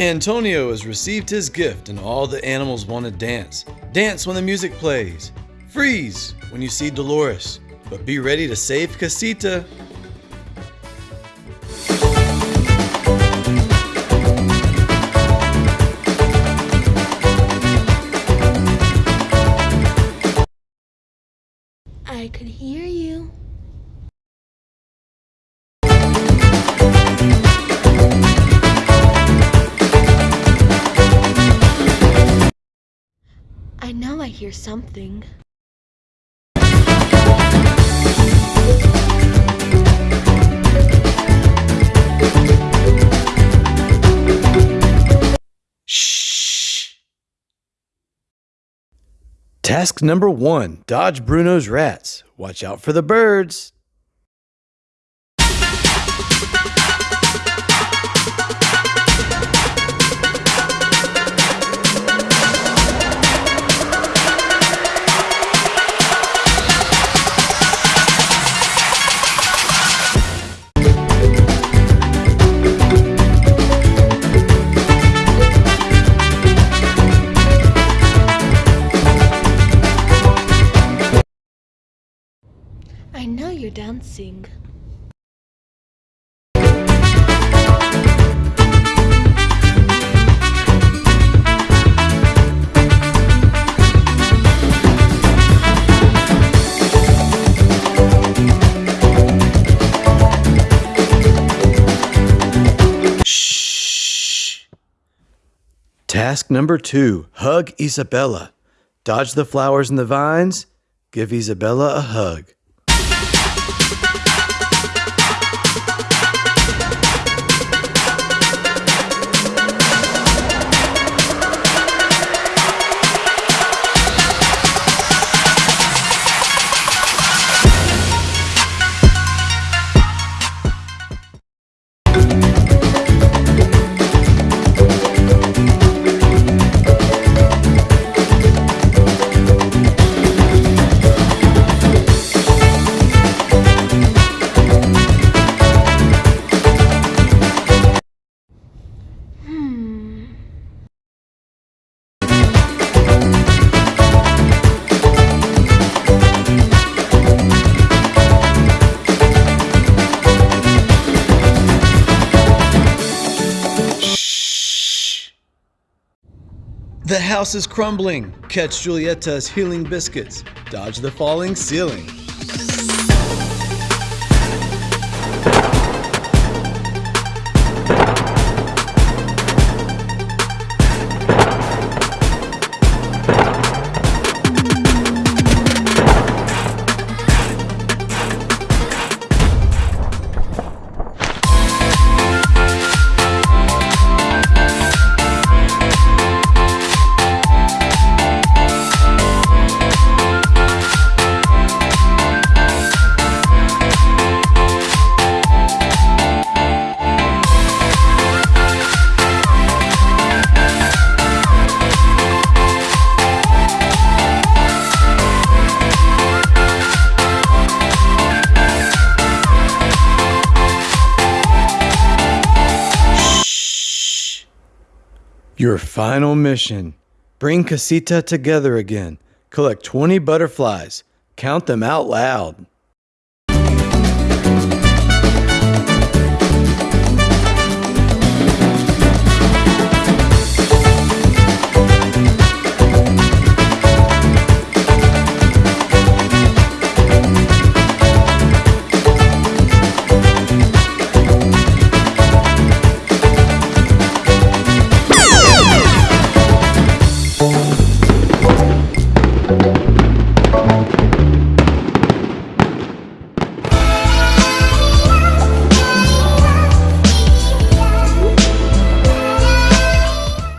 Antonio has received his gift and all the animals want to dance. Dance when the music plays. Freeze when you see Dolores. But be ready to save Casita. I could hear you. I know I hear something. Shh. Task number one Dodge Bruno's rats. Watch out for the birds. I know you're dancing. Shh. Task number two Hug Isabela. Dodge the flowers and the vines. Give Isabela a hug. Hmm. Shh. The house is crumbling. Catch Julieta's healing biscuits. Dodge the falling ceiling. Your final mission bring Casita together again. Collect 20 butterflies. Count them out loud.